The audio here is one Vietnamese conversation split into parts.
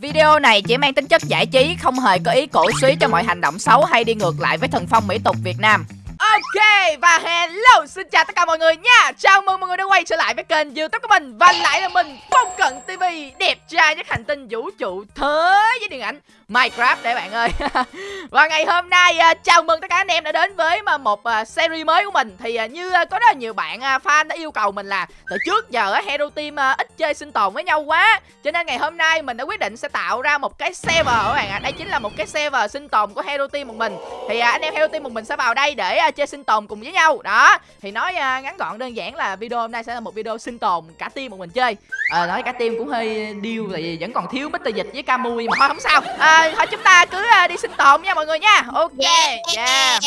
Video này chỉ mang tính chất giải trí, không hề có ý cổ suý cho mọi hành động xấu hay đi ngược lại với thần phong mỹ tục Việt Nam. Ok, và hello, xin chào tất cả mọi người nha. Chào mừng mọi người đã quay trở lại với kênh youtube của mình. Và lại là mình Phong Cận TV Đẹp trai nhất hành tinh vũ trụ thế với điện ảnh Minecraft để bạn ơi. Và ngày hôm nay à, chào mừng tất cả anh em đã đến với mà một à, series mới của mình. Thì à, như có rất là nhiều bạn fan đã yêu cầu mình là Từ trước giờ Hero Team ít chơi sinh tồn với nhau quá. Cho nên ngày hôm nay mình đã quyết định sẽ tạo ra một cái server các bạn ạ. Đây chính là một cái server sinh tồn của Hero Team một mình. Thì anh em Hero Team một mình sẽ vào đây để chơi sinh tồn cùng với nhau. Đó Thì nói uh, ngắn gọn đơn giản là video hôm nay sẽ là một video sinh tồn cả team một mình chơi. À, Nói cả team cũng hơi điêu tại vẫn còn thiếu Mr. Dịch với Camui mà thôi không sao. À, Thôi chúng ta cứ uh, đi sinh tồn nha mọi người nha. Ok yeah.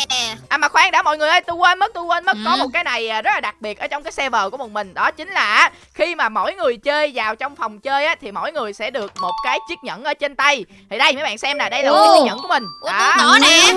À mà khoan đã mọi người ơi tôi quên mất tôi quên mất. Ừ. Có một cái này rất là đặc biệt ở trong cái server của một mình. Đó chính là khi mà mỗi người chơi vào trong phòng chơi á Thì mỗi người sẽ được một cái chiếc nhẫn ở trên tay. Thì đây mấy bạn xem nè đây là một chiếc nhẫn của mình. Đó. Ủa, nè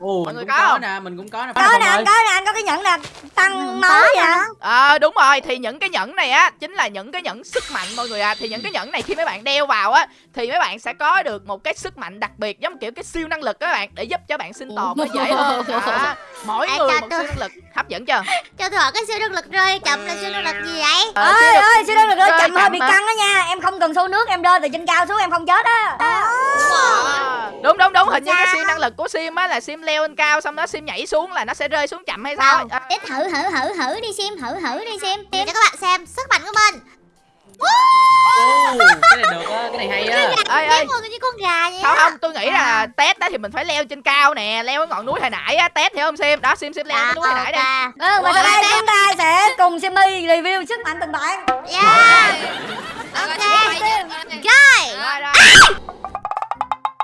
Ồ, mọi người có, có nè, mình cũng có nè. Có nè, có nè, anh có cái nhẫn là tăng máu vậy. Ờ đúng rồi, thì những cái nhẫn này á chính là những cái nhẫn sức mạnh mọi người à. Thì những cái nhẫn này khi mấy bạn đeo vào á thì mấy bạn sẽ có được một cái sức mạnh đặc biệt giống kiểu cái siêu năng lực các bạn để giúp cho bạn sinh tồn nó dễ hơn. À, mỗi người một siêu năng lực hấp dẫn chưa? Cho tôi hỏi cái siêu năng lực rơi chậm là siêu năng lực gì vậy? Ờ, ơi ơi, siêu năng lực rơi chậm hơi bị căng đó nha. Em không cần xô nước, em rơi từ trên cao xuống em không chết á. Đúng đúng đúng, hình như cái siêu năng lực của Sim á là Sim leo lên cao xong đó Sim nhảy xuống là nó sẽ rơi xuống chậm hay sao? À. Để thử thử thử thử đi Sim, thử thử đi Sim. Cho các bạn xem sức mạnh của mình. Oh, cái này được á, cái này hay á. Ơi ơi. Người như con gà vậy. Không không, tôi nghĩ là test đó thì mình phải leo trên cao nè, leo cái ngọn núi hồi nãy á, test hiểu không Sim? Đó Sim Sim leo à, cái núi hồi nãy đi. Ừ, và sau đây chúng ta sẽ cùng Simmy review sức mạnh từng bạn. Yeah. Ok. Rồi.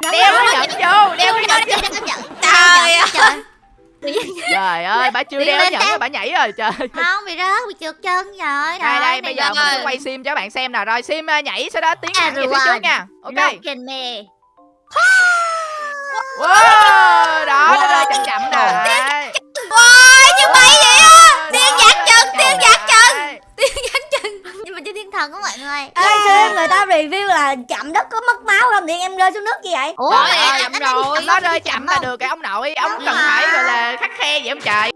Đeo cái nhẫn vô, đeo cái nhẫn vô. Trời ơi. trời ơi. Bà chưa đeo nhẫn bà nhảy rồi trời không bị rớt bị trượt chân rồi đây đây bây giờ mình sẽ quay sim cho bạn xem nào. Rồi sim ờ, nhảy sau đó tiến thẳng về phía trước nha. Ok. wow! Đó nó rơi chậm chậm nè wow như bay vậy á tiên giặt chân tiên giặt chân tiên giặt chân thần của mọi người. Ê xem người ta review là chậm đất có mất máu không? Thì em rơi xuống nước gì vậy? Ủa trời chậm rồi. nó rơi chậm là được cái ông nội. Ông cần phải gọi là khắc khe vậy ông trời.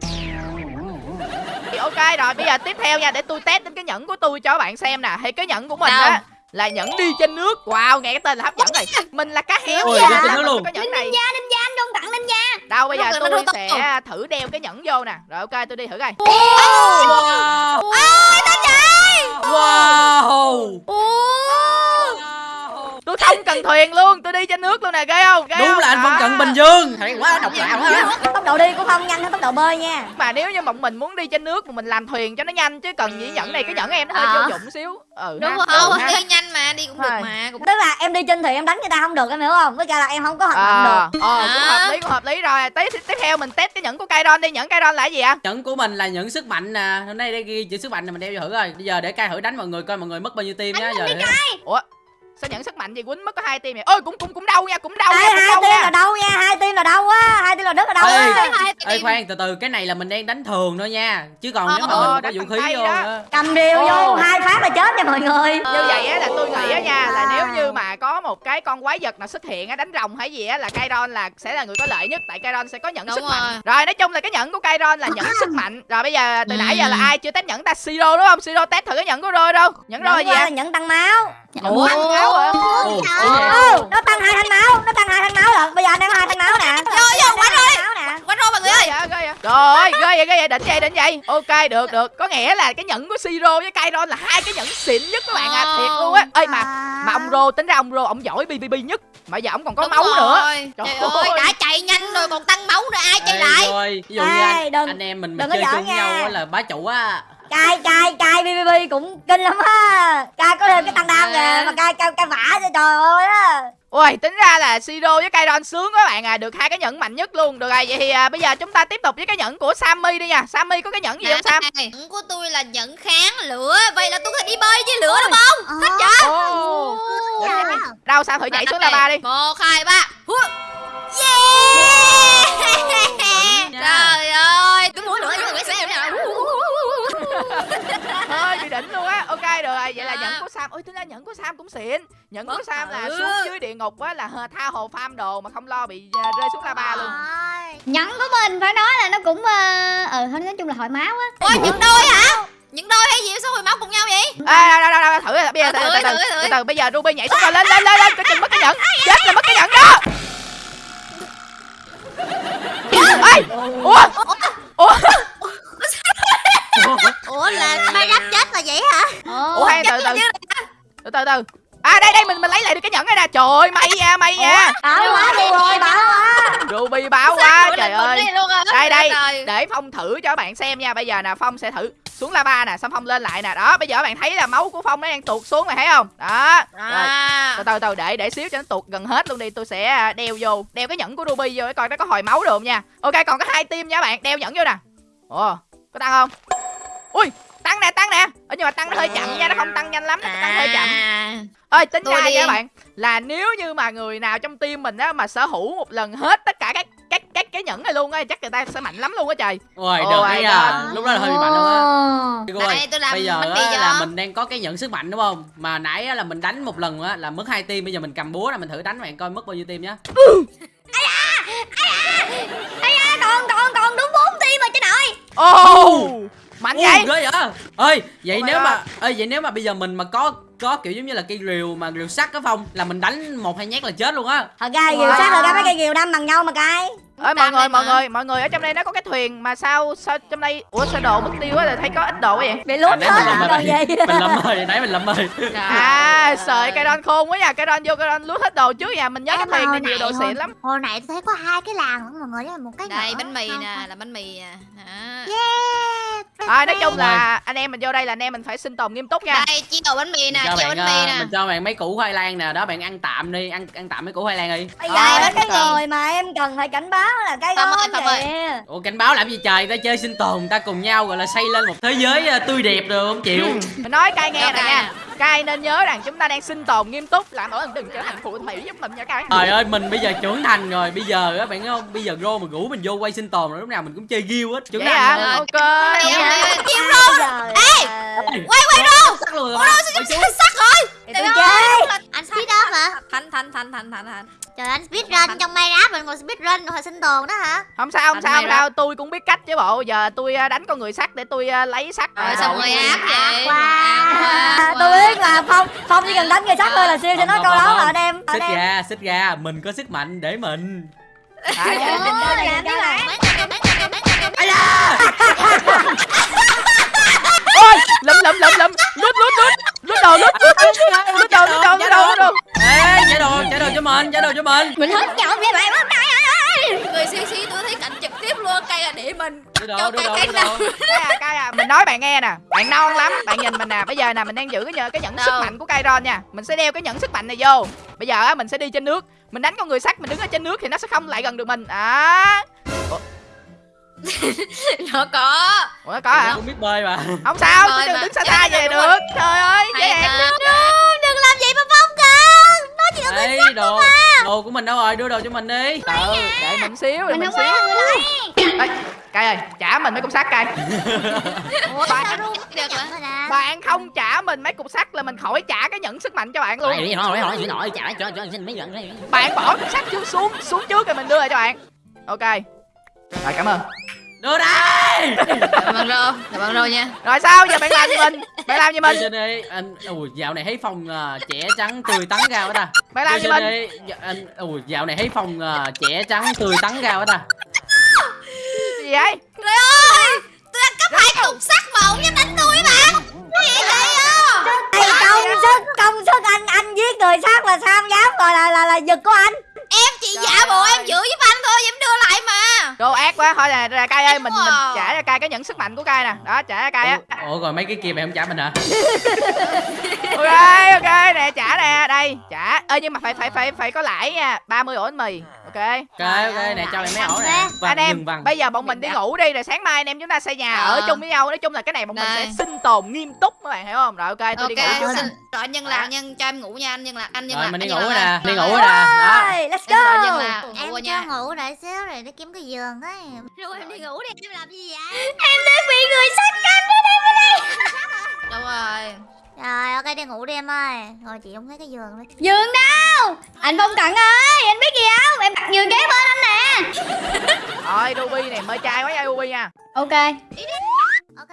Ok rồi bây giờ tiếp theo nha để tôi test đến cái nhẫn của tôi cho các bạn xem nè. Thì cái nhẫn của mình á là nhẫn đi trên nước. Wow nghe cái tên là hấp dẫn này mình là cá heo Ôi, nha. cái luôn. cái nhẫn này? Ninja ninja anh đông tặng ninja đâu bây giờ tôi sẽ thử đeo cái nhẫn vô nè. Rồi ok tôi đi thử coi. Wow. ôi tao trời wow tôi không cần thuyền luôn tôi đi trên nước luôn nè ghê không? Ghê đúng không? là anh phong cận bình dương. Hay quá độc đạo ha tốc độ đi cũng không nhanh hơn tốc độ bơi nha. Mà nếu như bọn mình muốn đi trên nước mà mình làm thuyền cho nó nhanh chứ cần gì nhẫn này cái nhẫn em nó hơi vô dụng xíu. Ừ đúng rồi đi nhanh mà đi cũng được mà tức là em đi trên thuyền em đánh người ta không được em hiểu không? Với cả là em không có hoạt động được. ờ cũng hợp lý cũng hợp lý. Rồi tiếp tiếp theo mình test cái nhẫn của Kairon đi. Nhẫn Kairon là cái gì ạ? Nhẫn của mình là nhẫn sức mạnh nè. Hôm nay đây ghi chữ sức mạnh này mình đeo vô thử rồi bây giờ để cai thử đánh mọi người coi mọi người mất bao nhiêu tim nhá. giờ ủa sao nhận sức mạnh gì quýnh mất có hai tim vậy? Ôi cũng cũng cũng đau nha cũng đau Ê, nha cũng hai đau tim nha. là đâu nha hai tim là đâu á hai tim là đất là đâu á ê khoan từ từ cái này là mình đang đánh thường thôi nha. Chứ còn nếu mà mình có vũ khí vô cầm rìu vô hai phát là chết nha mọi người. Như vậy á là tôi nghĩ á nha là nếu như mà có một cái con quái vật nào xuất hiện á đánh rồng hay gì á là Kairon là sẽ là người có lợi nhất tại Kairon sẽ có nhận sức mạnh. rồi. Nói chung là cái nhẫn của Kairon là nhận sức mạnh. Rồi bây giờ từ nãy giờ là ai chưa test nhẫn ta? Siro đúng không? Siro test thử cái nhẫn của Rôi đâu. Nhẫn Rôi gì vậy? Nhẫn tăng máu Ủa? tăng máu hả? Nó tăng hai thanh máu nó tăng hai thanh máu lận. Bây giờ anh đang có hai thanh máu nè. Vô vô quánh rồi quánh rồi mọi người ơi. rồi ghê vậy ghê vậy. Đỉnh vậy đỉnh vậy. Ok được được. Có nghĩa là cái nhẫn của Siro với Kairon là hai cái nhẫn xịn nhất các bạn à. Thiệt luôn á. Ơi mà mà ông Rô tính ra ông Rô ông giỏi BBB nhất. Mà giờ ông còn có Đúng máu rồi. nữa trời, ơi đã chạy nhanh rồi còn tăng máu rồi ai chạy lại? rồi ví dụ như anh, đừng, anh em mình, mình chơi chung nhau là bá chủ á cay cay cay bbb cũng kinh lắm á cay có thêm cái tăng đam kìa mà cay cay cay vả cho trời ơi á Ui, tính ra là Siro với Kairon sướng các bạn à, được hai cái nhẫn mạnh nhất luôn. Được rồi, vậy thì à, bây giờ chúng ta tiếp tục với cái nhẫn của Sammy đi nha. Sammy có cái nhẫn gì không Sam? Nhẫn của tôi là nhẫn kháng lửa. Vậy là tôi có thể đi bơi với lửa đúng không? Thích chưa? Oh. Đâu sao thử nhảy xuống lava đi. Một, hai, ba. Yeah! Trời ơi, tôi muốn lửa với người xem nào. Hơi bị đỉnh luôn á. Ok được rồi, vậy là nhẫn của Sam. Ôi tính ra nhẫn của sam cũng xịn. Nhẫn của sam là xuống dưới địa ngục á là tha hồ farm đồ mà không lo bị à, rơi xuống lava luôn. Nhẫn của mình phải nói là nó cũng ờ ờ thôi nói chung là hồi máu á. Ôi những đôi hả? Những đôi hay gì sao hồi máu cùng nhau vậy? à, đâu, đâu, đâu, đâu, thử bây giờ từ Thử, từ từ thử, từ, thử. từ từ bây giờ ruby nhảy xuống rồi lên lên lên lên. Coi chừng mất cái nhẫn chết là mất cái nhẫn đó. Ê! Ủa? Ủa Ủa là Minecraft chết là vậy hả? ủa hay từ từ. từ từ từ. À đây đây mình mình lấy lại được cái nhẫn này nè. Trời ơi may nha may nha. Bảo quá đi rồi bảo quá. Ruby báo quá trời ơi đây đây. Để phong thử cho các bạn xem nha. Bây giờ nè phong sẽ thử xuống lava nè xong phong lên lại nè. Đó bây giờ các bạn thấy là máu của phong nó đang tuột xuống này thấy không? Đó. Rồi À. từ từ từ để để xíu cho nó tuột gần hết luôn đi. Tôi sẽ à, đeo vô đeo cái nhẫn của ruby vô để coi nó có hồi máu được không nha. Ok còn có hai team nha các bạn. Đeo nhẫn vô nè. Ồ có tăng không? Ui tăng nè tăng nè. Ờ, nhưng mà tăng nó hơi chậm nha nó không tăng nhanh lắm nó tăng hơi chậm. À. ơi tính Tôi ra nha các bạn là nếu như mà người nào trong team mình á mà sở hữu một lần hết tất cả các các các cái nhẫn này luôn á chắc người ta sẽ mạnh lắm luôn á trời. Ôi được cái à lúc đó là hơi bị mạnh luôn á. Đây tôi làm bây giờ á, là mình đang có cái nhận sức mạnh đúng không? Mà nãy á, là mình đánh một lần á là mất hai tim bây giờ mình cầm búa là mình thử đánh bạn coi mất bao nhiêu tim nhá. Ây da, còn còn còn đúng bốn tim rồi chứ nội. Ô mạnh vậy. Ui, ghê vậy. Ơi vậy Oh nếu God. mà ơi vậy nếu mà bây giờ mình mà có có kiểu giống như là cây rìu mà rìu sắt á phong là mình đánh một hai nhát là chết luôn á. Thật ra diều sát thật ra mấy cây diều đâm bằng nhau mà cay ơi mọi người mọi mà. người mọi người ở trong đây nó có cái thuyền mà sao sao trong đây ủa sao đồ mất tiêu á thấy có ít đồ quá vậy bị lút nãy hết mình à lầm còn gì mình lầm rồi nãy mình lầm rồi à sợi cây đon khôn quá nha cây đon vô cây đon lút hết đồ trước nha mình nhớ cái thuyền này nhiều đồ xịn lắm Hồi nãy tôi thấy có hai cái làng lẫn mọi người đó là một cái Đây bánh mì nè, là bánh mì nè. Đó. Yeah. À, nói chung là anh em mình vô đây là anh em mình phải sinh tồn nghiêm túc nha. Đây chia đồ bánh mì nè, chia bánh mì ờ, nè. mình cho bạn mấy củ khoai lang nè đó bạn ăn tạm đi ăn ăn tạm mấy củ khoai lang đi. Bây giờ cái cần. người mà em cần phải cảnh báo là cái Phong ơi, kìa ủa cảnh báo làm gì trời? Ta chơi sinh tồn ta cùng nhau gọi là xây lên một thế giới ờ, tươi đẹp rồi không chịu? Mình nói cai nghe nè nha cai nên nhớ rằng chúng ta đang sinh tồn nghiêm túc. Làm ơn đừng trở thành phù thủy giúp mình nha cai trời ơi mình bây giờ trưởng thành rồi. Bây giờ á bạn thấy không? Bây giờ rô mà rủ mình vô quay sinh tồn rồi lúc nào mình cũng chơi ghiêu hết. Trưởng thành rồi. ok. Chia ok. chia Bây giờ Ê! là- Quay quay rô. Sắc luôn rồi Ủa ba. rô Quay sao xuống. sắc rồi. thì tôi chơi Anh speed up hả? Thành thành thành thành thành thành. Trời anh speed run trong Minecraft mình ngồi speed run hồi sinh tồn đó hả? không sao không Anh sao không sao tôi cũng biết cách chứ bộ giờ tôi à, đánh con người sắt để tôi à, lấy sắt Rồi à, xong rồi ác vậy. Wow. Tôi biết mà phong phong chỉ cần đánh người sắt thôi là siêu nói Không, câu đó không. mà anh em anh xích ra xích ra mình có sức mạnh để mình À, Ồ, làm cái này. Mấy người, mấy người, mấy người, mấy người. Lụm lụm lụm lụm lút lút lút lút đồ lút lút lút lút đồ lút đồ lút đồ. lút đồ ê trả đồ trả đồ cho mình trả đồ cho mình. Mình hết chọn với bạn lắm đây Người xí xí tôi thấy cảnh trực tiếp luôn, cây là để mình. Cho cây cây nào. Cái à, mình nói bạn nghe nè. Bạn non lắm bạn nhìn mình nè. Bây giờ nè mình đang giữ cái nhờ cái nhẫn sức mạnh của Kairon nha. Mình sẽ đeo cái nhẫn sức mạnh này vô. Bây giờ á mình sẽ đi trên nước. Mình đánh con người sắt mình đứng ở trên nước thì nó sẽ không lại gần được mình. À Nó có. ủa nó có hả? Cũng biết bơi mà. Không sao tôi đừng đứng xa Dạ, xa dạ, về đúng được. rồi. trời ơi dễ ta. Đừng làm vậy mà Phong cưng. Nó chỉ là người đồ. đồ của mình đâu rồi? Đưa đồ cho mình đi. Ừ để mình xíu để mình mình không xíu. có người lấy Ê, cay ơi trả mình mấy cục sắt cay Ủa Bạn- bạn không trả mình mấy cục sắt là mình khỏi trả cái nhẫn sức mạnh cho bạn luôn. Bạn bỏ cục sắt xuống xuống xuống trước rồi mình đưa lại cho bạn. Ok rồi cảm ơn. Đưa đây! Cảm ơn rô, cảm ơn rô nha. rồi sao? Giờ bạn làm gì mình? Bạn làm gì đưa mình? Trên đi anh ui dạo này thấy phòng à, trẻ trắng tươi tắn ra quá ta. Bạn làm đưa gì trên mình? Đi Dạ, anh ui dạo này thấy phòng à, trẻ trắng tươi tắn ra quá ta. Gì vậy? Trời ơi, tôi đang cấp hai cục sắt mà ông dám đánh tôi mà. Cái gì vậy à? Công sức công sức anh anh giết người sát mà sao dám? Gọi là là là giật của anh Em chỉ giả bộ em giữ giúp anh thôi, em đưa lại mà. đồ ác quá thôi nè ra cay ơi mình mình trả cho cay cái nhẫn sức mạnh của cay nè. Đó trả cho cay á. Ủa, rồi mấy cái kia mày không trả mình hả? Ok ok nè trả nè đây trả. Ơ nhưng mà phải phải phải phải có lãi nha 30 ổ bánh mì ok. Ok ok nè cho mày mấy ổ nè. anh vàng em vừng vàng bây giờ bọn mình đi ngủ đi rồi sáng mai anh em chúng ta xây nhà Ờ. ở chung với nhau. Nói chung là cái này bọn mình sẽ sinh tồn nghiêm túc các bạn hiểu không? Rồi ok tôi đi ngủ trước rồi anh nhân là anh nhân cho em ngủ nha, anh nhân là anh nhân rồi là mình đi anh ngủ rồi nè đi ngủ rồi nè. let's go. Là Em cho ngủ đợi xíu rồi để kiếm cái giường ấy. Rồi em đi ngủ đi. Em làm gì vậy? em đã bị người sát canh ở đây bên đây. Đúng rồi. Rồi ok đi ngủ đi em ơi. Rồi chị không thấy cái giường nữa. Giường đâu? Anh Phong Cận ơi Anh biết gì không? Em đặt giường kế bên anh nè. Rồi Ruby này mơ trai quá nha Ruby nha. Ok. Ok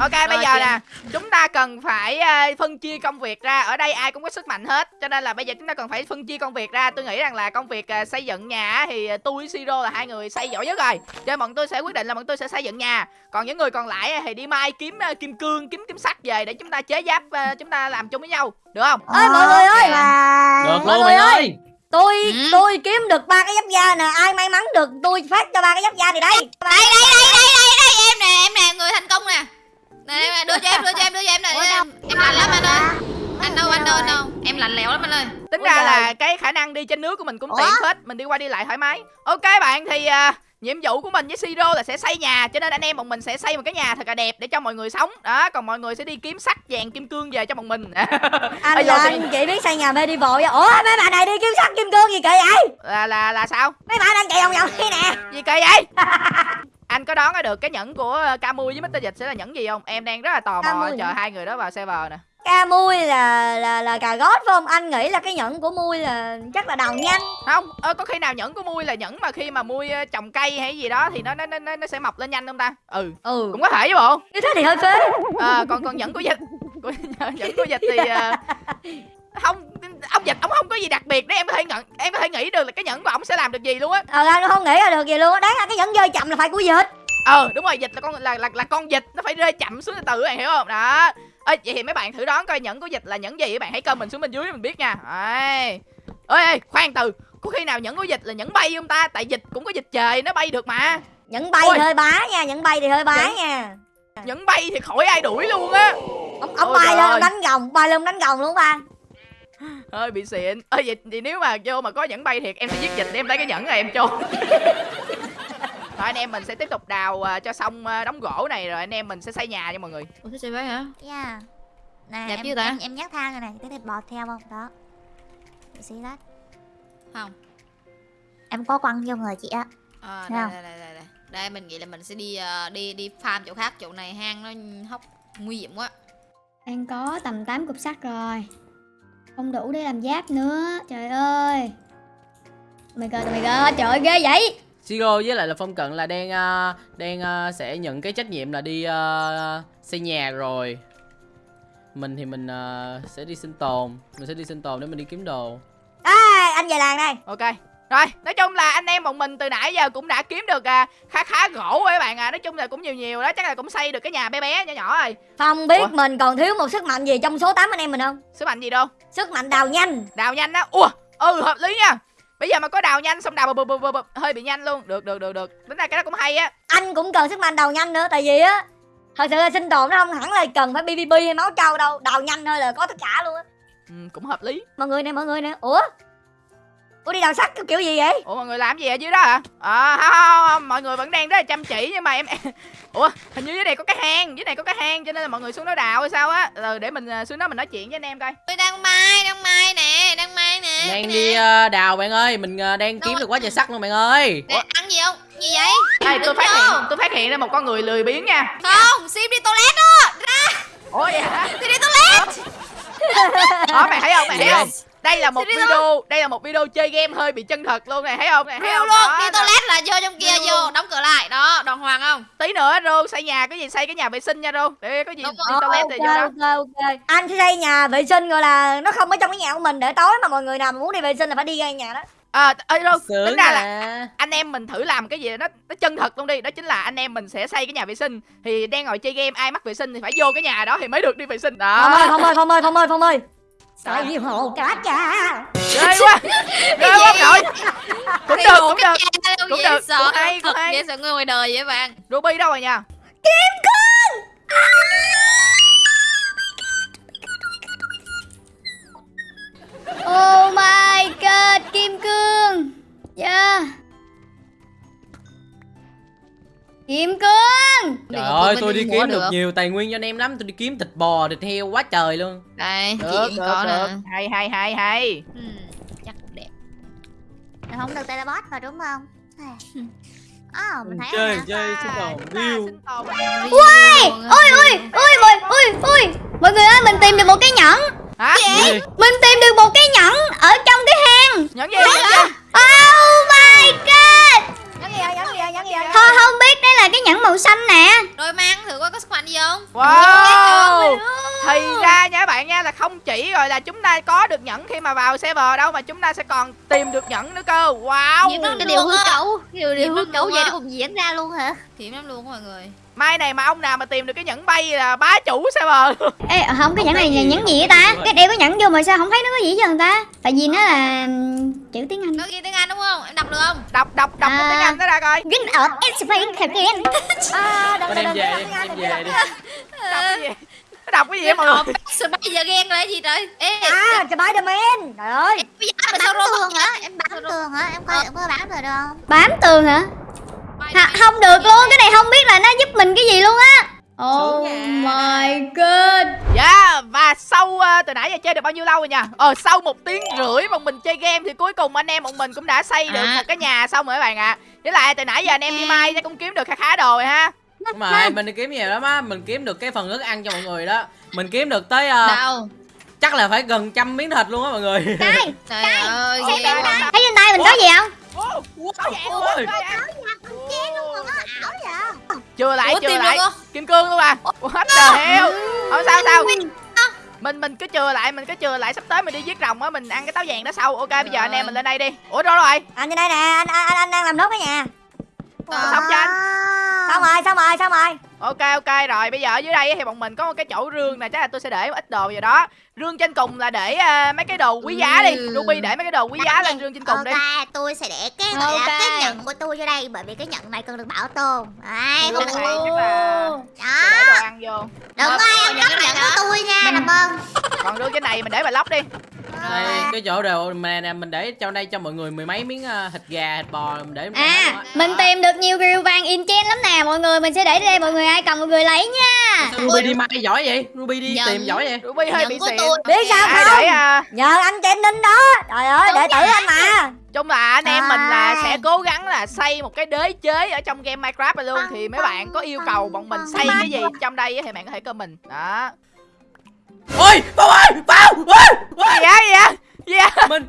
Ok bây giờ chị. nè Chúng ta cần phải ờ, phân chia công việc ra Ở đây ai cũng có sức mạnh hết Cho nên là bây giờ chúng ta cần phải phân chia công việc ra Tôi nghĩ rằng là công việc ờ, xây dựng nhà á, Thì ờ, tôi với Siro là hai người xây giỏi nhất rồi Cho nên bọn tôi sẽ quyết định là bọn tôi sẽ xây dựng nhà Còn những người còn lại thì đi mai kiếm kim cương Kiếm kiếm sắt về để chúng ta chế giáp Chúng ta làm chung với nhau Được không? ơi mọi người ơi Là được mọi luôn người bạn ơi. ơi tôi Ừ. tôi kiếm được ba cái giáp da nè ai may mắn được tôi phát cho ba cái giáp da này đây Đây đây đây đây đây đây Em nè em nè người thành công nè Nè nè, đưa cho em đưa cho em đưa cho em nè Ủa Em, em lạnh lắm anh ơi. Anh đâu anh đâu anh đâu? Em lạnh lẽo lắm anh ơi. Tính ra là cái khả năng đi trên nước của mình cũng tiện hết. Mình đi qua đi lại thoải mái. Ok bạn thì à, nhiệm vụ của mình với Siro là sẽ xây nhà Cho nên anh em bọn mình sẽ xây một cái nhà thật là đẹp để cho mọi người sống. Đó còn mọi người sẽ đi kiếm sắt vàng kim cương về cho bọn mình. Anh Bây giờ là thì- anh chỉ biết xây nhà medieval vậy? Ủa mấy bạn này đi kiếm sắt kim cương gì kỳ vậy? Là, là là sao? Mấy bạn đang chạy vòng vòng thế nè. Gì kỳ vậy Anh có đoán được cái nhẫn của ờ, Camui với Mr. Dịch sẽ là nhẫn gì không? Em đang rất là tò mò Camui chờ hai người đó vào server nè. Ca mui là là là cà gót phải không? Anh nghĩ là cái nhẫn của mui là chắc là đầu nhanh. Không ờ, có khi nào nhẫn của Mui là nhẫn mà khi mà Mui trồng cây hay gì đó Thì nó nó nó, nó sẽ mọc lên nhanh không ta? Ừ. Ừ. Cũng có thể chứ bộ. Như thế thì hơi phế. À, còn còn nhẫn của dịch. Của, nhẫn của dịch thì ờ, không ông dịch ông không có gì đặc biệt đấy em có thể nhận em có thể nghĩ được là cái nhẫn của ông sẽ làm được gì luôn á. Ờ anh không nghĩ ra được gì luôn á. Đáng ra cái nhẫn rơi chậm là phải của dịch. Ờ đúng rồi dịch là con là là, là con dịch nó phải rơi chậm xuống từ từ bạn hiểu không? Đó. Ơi vậy thì mấy bạn thử đoán coi nhẫn của dịch là nhẫn gì các bạn hãy comment xuống bên dưới mình biết nha. Đấy. ơi ơi khoan từ có khi nào nhẫn của dịch là nhẫn bay không ta? Tại dịch cũng có dịch trời nó bay được mà. Nhẫn bay Ôi. thì hơi bá nha nhẫn bay thì hơi bá Nhẫn- nha. nhẫn bay thì khỏi ai đuổi luôn á. Ông ông Ôi bay lên đánh gồng bay lên đánh gồng luôn ba hơi bị xịn. Ơi vậy thì nếu mà vô mà có nhẫn bay thiệt em sẽ giết dịch để em lấy cái nhẫn này em chôn. Rồi anh em mình sẽ tiếp tục đào à, cho xong à, đống gỗ này rồi anh em mình sẽ xây nhà cho mọi người. Ủa thế vậy hả? Yeah Nè Đẹp em, chưa ta? em, em nhắc thang rồi này Thế thì bò theo không? Đó. Để xí lát. Không. Em có quăng vô người chị á. À, đây, đây, đây, đây, đây. đây mình nghĩ là mình sẽ đi ờ, đi đi farm chỗ khác chỗ này hang nó hóc nguy hiểm quá. Đang có tầm 8 cục sắt rồi Không đủ để làm giáp nữa Trời ơi. Oh my god, oh my god, trời ơi ghê vậy. Siro với lại là Phong Cận là đang ờ, đang ờ, sẽ nhận cái trách nhiệm là đi ờ, xây nhà rồi. Mình thì mình ờ, sẽ đi sinh tồn mình sẽ đi sinh tồn để mình đi kiếm đồ. À, anh về làng đây. Ok rồi nói chung là anh em bọn mình từ nãy giờ cũng đã kiếm được à, khá khá gỗ rồi các bạn à. Nói chung là cũng nhiều nhiều đó chắc là cũng xây được cái nhà bé bé nhỏ nhỏ rồi. Phong biết Ủa? mình còn thiếu một sức mạnh gì trong số 8 anh em mình không? sức mạnh gì đâu? Sức mạnh đào nhanh. Đào nhanh á? Ủa ừ hợp lý nha. Bây giờ mà có đào nhanh xong đào bụp bụp bụp bụp hơi bị nhanh luôn. Được được được được. Tính ra cái đó cũng hay á. Anh cũng cần sức mạnh đào nhanh nữa Tại vì á Thật sự là sinh tồn nó không hẳn là cần phải PVP hay máu trâu đâu. Đào nhanh thôi là có tất cả luôn á. Ừ, cũng hợp lý. Mọi người nè mọi người nè. Ủa Ủa đi đào sắt cái kiểu gì vậy? ủa mọi người làm gì ở dưới đó hả? À không, không, không, mọi người vẫn đang rất là chăm chỉ nhưng mà em ủa hình như dưới này có cái hang dưới này có cái hang cho nên là mọi người xuống đó đào hay sao á? Rồi để mình à, xuống đó mình nói chuyện với anh em coi. Tôi đang mai đang mai nè đang mai nè đang đi ờ, đào bạn ơi mình ờ, đang kiếm được quá trời sắt luôn bạn ơi. Nè, ăn gì không? Gì vậy? Đây tôi phát hiện tôi phát hiện ra một con người lười biếng nha. Không sim đi toilet đó ra. Ủa vậy hả? Thì đi toilet. Đó mày thấy không? Mày thấy Gì không đây là một video đây là một video chơi game hơi bị chân thật luôn này thấy không này thấy Real không? luôn Đó, đi đó. toilet là vô trong kia vô đóng cửa lại. Đó đàng hoàng không? Tí nữa rô xây nhà cái gì xây cái nhà vệ sinh nha rô. Để có gì Đúng đi toilet thì vô đó. Ok ok Anh sẽ xây nhà vệ sinh gọi là Nó không ở trong cái nhà của mình Để tối mà mọi người nào mà muốn đi vệ sinh là phải đi ra nhà đó. À ơi sướng tính ra là là anh em mình thử làm cái gì nó nó chân thật luôn đi. Đó chính là anh em mình sẽ xây cái nhà vệ sinh. Thì đang ngồi chơi game ai mắc vệ sinh thì phải vô cái nhà đó thì mới được đi vệ sinh. Phong ơi đó Phong ơi Phong ơi Phong ơi Phong ơi Xây hồ cá cha. Ghê quá. Ghê quá nội cũng được cũng được. cũng được, sợ cũng hay, thật cũng hay. dễ sợ người ngoài đời vậy bạn? Ruby đâu rồi nha? Oh my god, kim cương. Yeah Kim cương! Trời ơi tôi đi kiếm được. nhiều tài nguyên cho anh em lắm. Tôi đi kiếm thịt bò thịt heo quá trời luôn. Đây được chị được có được. Nè hay hay hay hay. Hmm, chắc cũng đẹp. Mình không được teleport vào đúng không? Ờ, mình thấy chơi chơi sinh tồn tồn. ui ui ui ui mọi ui ui mọi người ơi mình tìm được một cái nhẫn. Hả? Gì? mình tìm được một cái nhẫn ở trong cái hang. Nhẫn gì? Nhẫn gì oh my god nhắn gì vậy nhắn gì vậy nhắn gì vậy thôi không biết đây là cái nhẫn màu xanh nè. Rồi mang thử coi có sức mạnh gì không? Wow. Thì ra nha các bạn nha là không chỉ rồi là chúng ta có được nhẫn khi mà vào server đâu mà chúng ta sẽ còn tìm được nhẫn nữa cơ. Wow. Nhiều Cái điều hư cấu Điều điều hư cấu vậy nó cũng diễn ra luôn hả? Hiểm lắm luôn mọi người. Mai này mà ông nào mà tìm được cái nhẫn bay là bá chủ server ê không cái nhẫn này là nhẫn gì vậy ta? Cái đeo cái nhẫn vô mà sao không thấy nó có gì hết trơn ta? Tại vì nó là chữ tiếng anh. Nó ghi tiếng Anh đúng không? Em đọc được không? đọc đọc đọc À. tiếng anh nó ra coi Green Earth Explain again à đừng đem đừng về đừng đem về đi. đọc cái gì? Nó đọc cái gì mọi người giờ ghen là cái gì trời? Ê, à Spiderman trời ơi. Em bây giờ Bám tường hả? Em bám tường hả? Em coi em có bám rồi được không? bám tường hả? Không được luôn. Cái này. không biết là nó giúp mình cái gì luôn á oh my god. Dạ và sau uh, từ nãy giờ chơi được bao nhiêu lâu rồi nha Ờ sau một tiếng rưỡi mà mình chơi game thì cuối cùng anh em bọn mình cũng đã xây được À. một cái nhà xong rồi các bạn ạ. Với lại từ nãy giờ anh em đi mai cũng kiếm được khá khá đồ rồi ha. Đúng rồi, mình đi kiếm nhiều lắm á Mình kiếm được cái phần thức ăn cho mọi người đó. Mình kiếm được tới ờ, Đâu? Chắc là phải gần trăm miếng thịt luôn á mọi người. Đây. Trời ơi, thấy ghê quá. thấy trên tay mình có gì không? Ô, có dạng luôn, Ôi. có dạng. Chén luôn rồi á, ảo vậy Chưa lại Ủa, chưa tìm lại. được không? Kim cương luôn à? What the hell? Không sao sao? Mình mình cứ chừa lại mình cứ chừa lại. Sắp tới mình đi giết rồng á mình ăn cái táo vàng đó sau. Ok bây giờ anh em mình lên đây đi. Ủa đâu rồi? Anh trên đây nè anh anh anh, đang làm nốt cái nhà xong chưa anh. Xong rồi xong rồi xong rồi ok ok rồi bây giờ ở dưới đây thì bọn mình có một cái chỗ rương này chắc là tôi sẽ để một ít đồ vào đó. Rương trên cùng là để ờ, mấy cái đồ quý giá đi. Ừ. ruby để mấy cái đồ quý giá lên rương trên cùng đi. Ok, tôi sẽ để cái gọi Ok. là cái nhận của tôi vô đây Bởi vì cái nhận này cần được bảo tồn. Đấy, không được là Đó, tôi để đồ ăn vô. Đừng có ai ăn cắp nhận của tôi nha, làm ơn còn rương trên này mình để bà lóc đi Đây, cái chỗ đồ mà nè mình để trong đây cho mọi người mười mấy miếng ờ, thịt gà, thịt bò mình để à mình tìm được nhiều rìu vàng enchant lắm nè mọi người mình sẽ để đây mọi người ai cần mọi người lấy nha. Ruby đi mai giỏi vậy? Ruby đi Nhận. tìm giỏi vậy? ruby hơi bị xịn. tôi. biết sao không? để à, nhờ anh trên ninh đó. Trời ơi đệ tử anh mà. Chung là anh em mình là À. sẽ cố gắng là xây một cái đế chế ở trong game minecraft này luôn. Thì mấy bạn có yêu cầu bọn mình xây cái gì trong đây thì bạn có thể comment. Đó Ôi, Phong ơi, Phong! Ôi, ôi. á gì á Mình,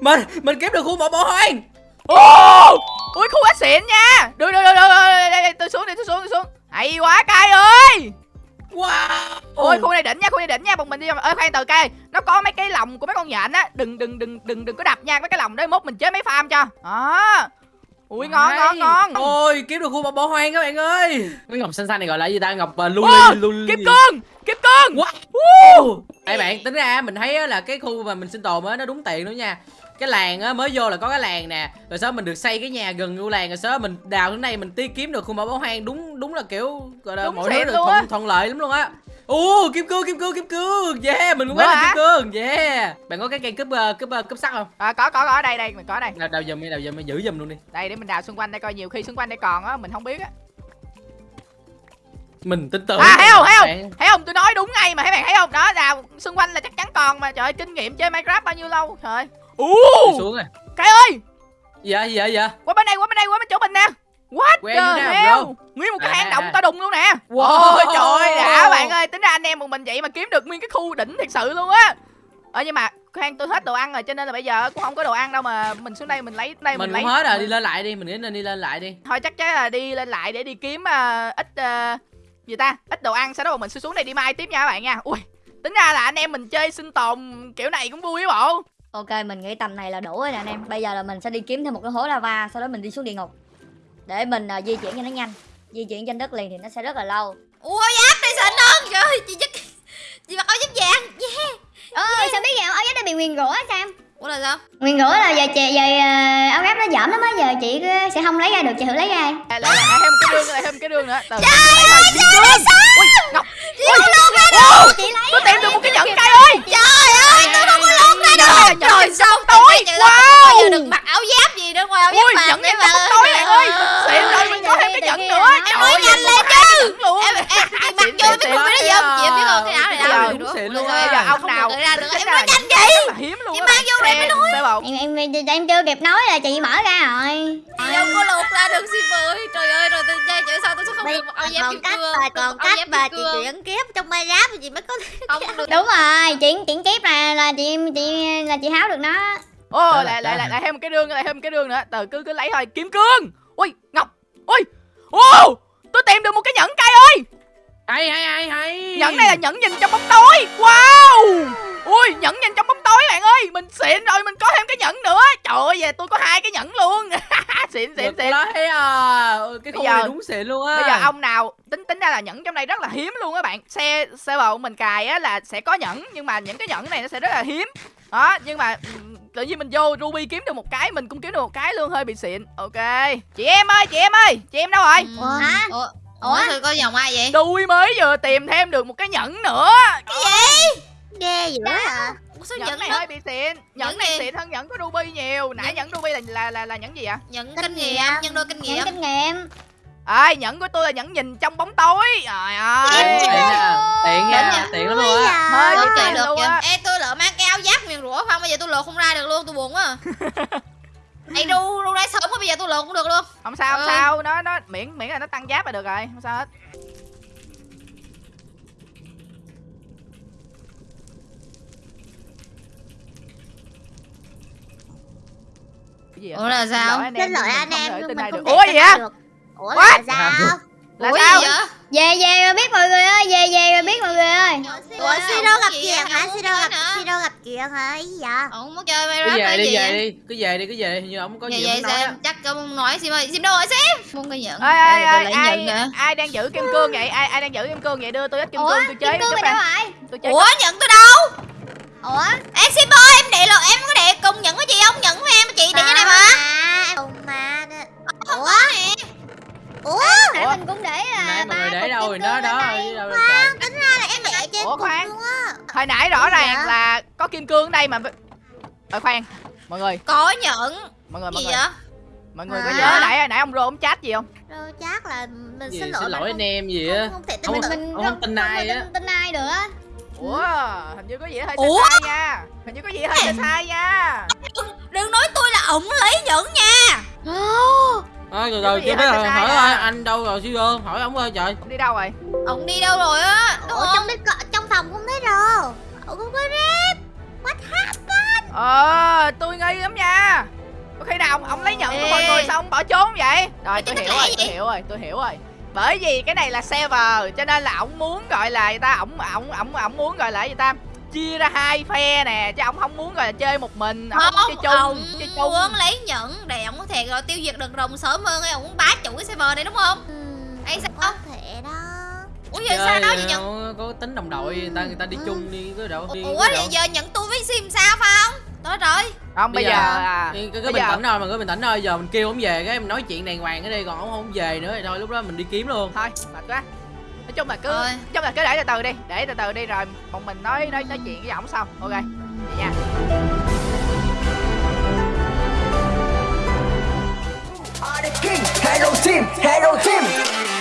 mình, mình kiếm được khu mộ bỏ hoang. Ồ! Ui khu quá xịn nha. Được được được được đây, tôi xuống đi tôi xuống tôi xuống. Hay quá cay ơi. Wow. Ôi khu này đỉnh nha khu này đỉnh nha. Bọn mình đi ơi khoan từ cay Nó có mấy cái lồng của mấy con nhện á. Đừng đừng đừng đừng đừng có đập nha. Mấy cái lồng đấy mốt mình chế mấy farm cho. Đó Ui ngon ngon ngon. Ôi, kiếm được khu mộ bỏ hoang các bạn ơi. Cái ngọc xanh xanh này gọi là gì ta? Ngọc uh, Ô, luli luli Kim cương Kim cương Wow. Woo! Ê bạn, tính ra mình thấy á là cái khu mà mình sinh tồn á nó đúng tiền nữa nha. Cái làng á mới vô là có cái làng nè. Rồi sau mình được xây cái nhà gần vô làng rồi sau mình đào đến đây mình ti kiếm được khu mộ bỏ hoang. Đúng đúng là kiểu gọi là Đúng mọi thứ được thuận, thuận lợi lắm luôn á Ồ, kim cương, kim cương, kim cương. Yeah, mình cũng có là kim cương. Yeah. Bạn có cái cây cúp, uh, cúp, uh, cúp sắt không? à, Có có có ở đây đây mình có đây. Đào, đào giùm đi, đào giùm đi, giữ giùm luôn đi. Đây để mình đào xung quanh đây coi nhiều khi xung quanh đây còn á mình không biết á. Mình tin tưởng. À thấy không thấy không. Thấy không tôi nói đúng ngay mà thấy bạn thấy không? Đó đào xung quanh là chắc chắn còn mà Trời ơi kinh nghiệm chơi Minecraft bao nhiêu lâu Trời ơi. Ú xuống rồi. Cái ơi! Dạ, dạ, dạ. Qua What Where the hell? bro? Nguyên một cái À, hang động à. to đùng luôn nè. Wow. Ôi trời ơi đã bạn ơi Tính ra anh em một mình vậy mà kiếm được nguyên cái khu đỉnh thật sự luôn á. Ờ nhưng mà khoan tôi hết đồ ăn rồi cho nên là bây giờ cũng không có đồ ăn đâu mà mình xuống đây mình lấy đây mình, Mình lấy. cũng hết rồi, đi lên lại đi, mình nghĩ nên đi lên lại đi. Thôi chắc chắn là đi lên lại để đi kiếm ờ, ít ờ, gì ta ít đồ ăn sau đó mình sẽ xuống đây đi mai tiếp nha các bạn nha. Ui tính ra là anh em mình chơi sinh tồn kiểu này cũng vui bộ. Ok mình nghĩ tầm này là đủ rồi nè anh em. Bây giờ là mình sẽ đi kiếm thêm một cái hố lava sau đó mình đi xuống địa ngục để mình à, di chuyển cho nó nhanh di chuyển trên đất liền thì nó sẽ rất là lâu Ui áo giáp đây xịn hơn Trời ơi, chị chắc Chị mặc áo giáp vàng Yeah ơi sao biết vậy áo giáp đã bị nguyền rủa sam Ủa là sao? nguyền rủa là giờ chị giờ ờ, áo giáp nó dởm lắm á giờ chị ờ, sẽ không lấy ra được chị thử lấy ra lại lại lại thêm một cái đường lại thêm một cái đường nữa từ trời ơi kim cương ui ngọc ui Wow, chị lấy tôi tìm được một cái nhẫn cây ơi Trời ơi tôi không ra Trời sao tối. giờ được mặc áo giáp gì nữa ngoài áo giáp vàng nhẫn kim mà. tối ơi. Xịn rồi có thêm cái nhẫn nữa Em nói. nhanh lên chứ. Em em mặc vô biết không biết nó gì không? Chị em biết không cái áo này đâu xịn luôn giờ ông nào được ra tính Em nói nhanh là hiếm luôn Chị mang vô đây mới lột em em em, chưa kịp nói là chị mở ra rồi. Đâu có lột ra được shipper ơi. Trời ơi rồi tôi chơi chữ sao tôi sẽ không được một áo giáp còn kim cách cương? còn cách giáp mà chị chuyển kiếp trong Minecraft thì chị mới có Không được. Đúng rồi chuyển chuyển kiếp là là chị chị là chị háo được nó. Ô lại lại lại lại thêm một cái rương lại thêm một cái rương nữa. Từ cứ cứ lấy thôi. Kiếm cương! Ui ngọc ui ô! Tôi tìm được một cái nhẫn cây ơi! Hay hay hay hay. Nhẫn này là nhẫn nhìn trong bóng tối. Wow! Ui nhẫn nhìn trong bóng tối bạn ơi. Mình xịn rồi mình có thêm cái nhẫn nữa. Trời ơi về tôi có hai cái nhẫn luôn. Xịn xịn xịn. lấy à. Ừ, cái Bây khu giờ- này đúng xịn luôn á. bây giờ ông nào tính tính ra là nhẫn trong đây rất là hiếm luôn á bạn. Xe xe bầu mình cài á là sẽ có nhẫn nhưng mà những cái nhẫn này nó sẽ rất là hiếm. Đó nhưng mà tự nhiên mình vô ruby kiếm được một cái mình cũng kiếm được một cái luôn hơi bị xịn. Ok. Chị em ơi chị em ơi chị em đâu rồi? Ừ. Ủa? hả? Ủa? Ủa? Có dòng ai vậy? Tôi mới vừa tìm thêm được một cái nhẫn nữa. Ghê dữ hả? Ủa sao nhẫn nhận này nó hơi bị xịn. Nhẫn Nhẫn này gì? xịn hơn nhẫn của ruby nhiều. Nãy nhẫn ruby là là là, là nhẫn gì ạ? Nhận Kinh kinh nghiệm. Nhân đôi kinh nghiệm. những kinh nghiệm. Ơi nhẫn của tôi là nhẫn nhìn trong bóng tối. Trời ơi. tiện nha. Tiện tiện lắm luôn á. Hơi bị được luôn á Ê tôi lỡ mang cái rủa không Bây giờ tôi lột không ra được luôn tôi buồn quá à. Ê đu đu ra sớm quá bây giờ tôi lột cũng được luôn. Không sao không Ừ. sao nó nó miễn miễn là nó tăng giáp là được rồi không sao hết. Cái gì vậy? Ủa là sao? xin lỗi anh em nhưng mình không được. thể ủa gì vậy? Được ủa là sao? Là Ủa sao? về về rồi biết mọi người ơi về về rồi biết mọi người ơi. Ủa siro gặp Gì chuyện hả siro gặp siro gặp chuyện hả ý dạ Ông không có chơi cứ Minecraft về đi gì về vậy? đi cứ về đi cứ về như ông có gì vậy muốn nói sao á. chắc ông không nói Sim ơi. Sim đâu rồi Sim Muốn cái nhận. Ê ê lại ai ai đang giữ kim cương vậy? Ai ai đang giữ kim cương vậy? Đưa tôi ít kim ủa cương tôi kim chế cương đâu rồi tôi chế Ủa nhận tôi đâu? Ủa? Ê Sim ơi em để lột em có để cùng nhận với chị không? Nhận với em chị để cái này mà. Mà cùng mà Không ủa? có nè ủa? Nãy mình cũng để là ba để đâu kim rồi đó đó tính ra là em để trên Ủa, khoan. á. Hồi nãy rõ ràng dạ? là có kim cương ở đây mà ờ khoan mọi người. Có nhận. Mọi người mọi Gì người. vậy? Mọi người có Hả? nhớ nãy nãy ông rô ông chat gì không? Rồi chắc là mình gì xin xin lỗi lỗi mình anh em gì á? không, không thể tin Không, được. mình Ông không tin ai á. tin, ai nữa ủa hình như có gì hơi Ủa? sai sai nha. Hình như có gì hơi sai sai nha. Đừng nói tôi là ổng lấy nhận nha Từ Cái từ chưa biết rồi sai hỏi à? ơi anh đâu rồi siêu ơn. Hỏi ông ơi trời. Ông đi đâu rồi? Ổng đi đâu rồi á? Không? trong có- trong phòng không thấy đâu ủa không có rep. Ờ tôi nghi lắm nha. Có khi nào ông, ông lấy nhận của mọi Ê. người xong ông bỏ trốn vậy? Rồi Ê, tôi cái hiểu rồi tôi hiểu rồi tôi hiểu rồi. Bởi vì cái này là server cho nên là ổng muốn gọi là người ta? Ổng ổng ổng ổng muốn gọi là gì ta chia ra hai phe nè chứ ổng không muốn gọi là chơi một mình không muốn chơi chung ổng chơi chung. muốn lấy nhận để ổng có thể rồi tiêu diệt được rồng sớm hơn ấy ổng muốn bá chủ cái server này đúng không? Ừm, Ê, sao? có thể đó. Ủa giờ sao đó vậy nhận có tính đồng đội người ta người ta đi chung đi có đâu đi ủa thì giờ nhận tôi với sim sao phải không đó rồi. Không bây Bây giờ giờ- à, Cứ, cứ, bây cứ bình giờ- tĩnh thôi mà cứ bình tĩnh thôi giờ mình kêu ông về cái mình nói chuyện đàng hoàng cái đi còn ông không về nữa thì thôi lúc đó mình đi kiếm luôn. Thôi mệt quá nói chung là cứ nói chung là cứ để từ từ đi để từ từ đi rồi bọn mình nói nói nói chuyện với ổng xong. Ok vậy nha. Hello team, hello team.